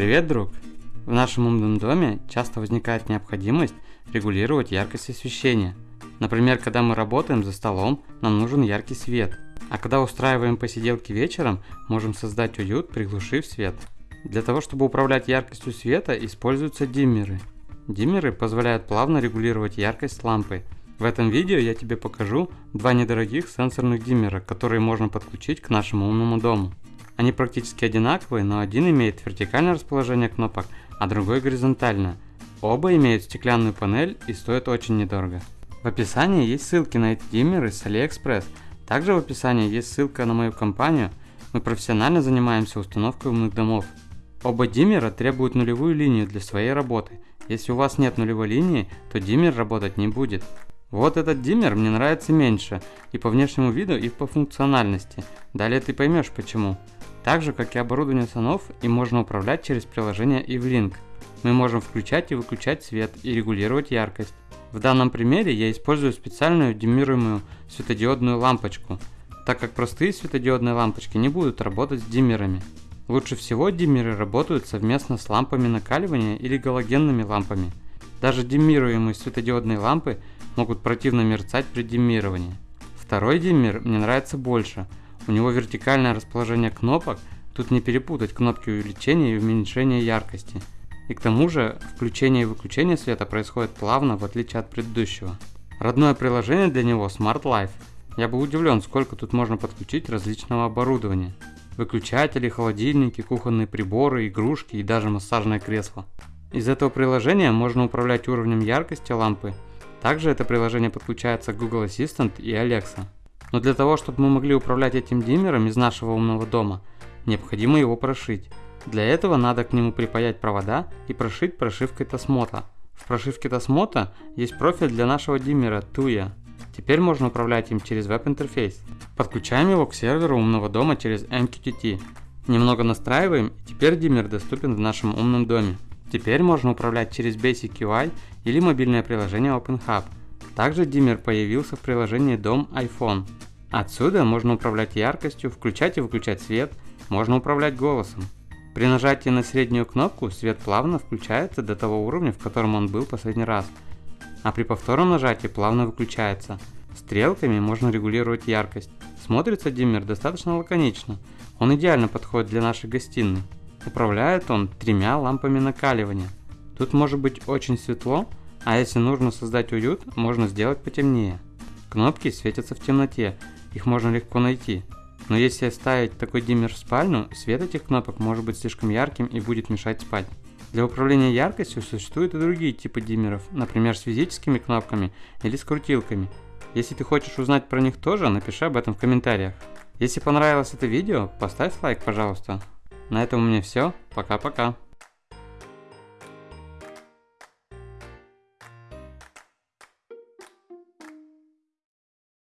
Привет, друг! В нашем умном доме часто возникает необходимость регулировать яркость освещения. Например, когда мы работаем за столом, нам нужен яркий свет. А когда устраиваем посиделки вечером, можем создать уют, приглушив свет. Для того, чтобы управлять яркостью света, используются диммеры. Диммеры позволяют плавно регулировать яркость лампы. В этом видео я тебе покажу два недорогих сенсорных диммера, которые можно подключить к нашему умному дому. Они практически одинаковые, но один имеет вертикальное расположение кнопок, а другой горизонтальное. Оба имеют стеклянную панель и стоят очень недорого. В описании есть ссылки на эти диммеры с AliExpress. Также в описании есть ссылка на мою компанию. Мы профессионально занимаемся установкой умных домов. Оба диммера требуют нулевую линию для своей работы. Если у вас нет нулевой линии, то диммер работать не будет. Вот этот диммер мне нравится меньше и по внешнему виду, и по функциональности. Далее ты поймешь почему. Так же, как и оборудование санов, им можно управлять через приложение EveLink. Мы можем включать и выключать свет и регулировать яркость. В данном примере я использую специальную диммируемую светодиодную лампочку, так как простые светодиодные лампочки не будут работать с диммерами. Лучше всего диммеры работают совместно с лампами накаливания или галогенными лампами. Даже диммируемые светодиодные лампы могут противно мерцать при диммировании. Второй диммер мне нравится больше – у него вертикальное расположение кнопок, тут не перепутать кнопки увеличения и уменьшения яркости. И к тому же, включение и выключение света происходит плавно, в отличие от предыдущего. Родное приложение для него Smart Life. Я был удивлен, сколько тут можно подключить различного оборудования. Выключатели, холодильники, кухонные приборы, игрушки и даже массажное кресло. Из этого приложения можно управлять уровнем яркости лампы. Также это приложение подключается к Google Assistant и Alexa. Но для того, чтобы мы могли управлять этим диммером из нашего умного дома, необходимо его прошить. Для этого надо к нему припаять провода и прошить прошивкой Tasmota. В прошивке Tasmota есть профиль для нашего диммера Tuya. Теперь можно управлять им через веб-интерфейс. Подключаем его к серверу умного дома через MQTT. Немного настраиваем, и теперь диммер доступен в нашем умном доме. Теперь можно управлять через Basic UI или мобильное приложение OpenHub – также диммер появился в приложении Дом iPhone. Отсюда можно управлять яркостью, включать и выключать свет, можно управлять голосом. При нажатии на среднюю кнопку свет плавно включается до того уровня, в котором он был последний раз, а при повторном нажатии плавно выключается. Стрелками можно регулировать яркость. Смотрится диммер достаточно лаконично, он идеально подходит для нашей гостиной. Управляет он тремя лампами накаливания. Тут может быть очень светло, а если нужно создать уют, можно сделать потемнее. Кнопки светятся в темноте, их можно легко найти. Но если ставить такой диммер в спальню, свет этих кнопок может быть слишком ярким и будет мешать спать. Для управления яркостью существуют и другие типы диммеров, например с физическими кнопками или с крутилками. Если ты хочешь узнать про них тоже, напиши об этом в комментариях. Если понравилось это видео, поставь лайк, пожалуйста. На этом у меня все. Пока-пока.